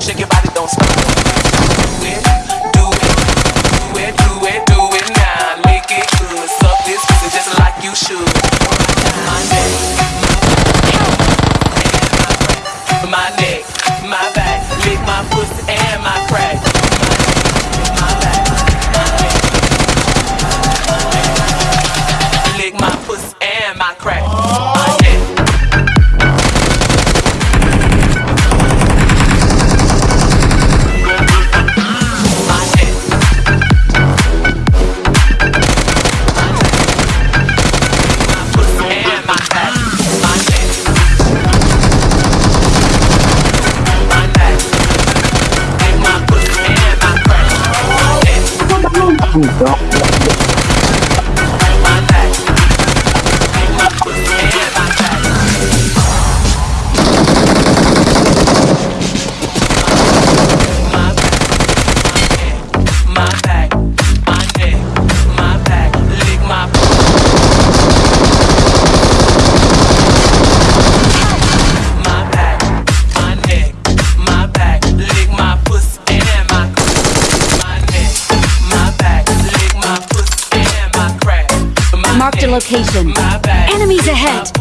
Shake your body, don't stop. It, do it, do it, do it, do it now. Make it good. Suck this pussy just like you should. My neck, my neck, my back, lick my pussy and my crack. My Marked a location. Enemies ahead.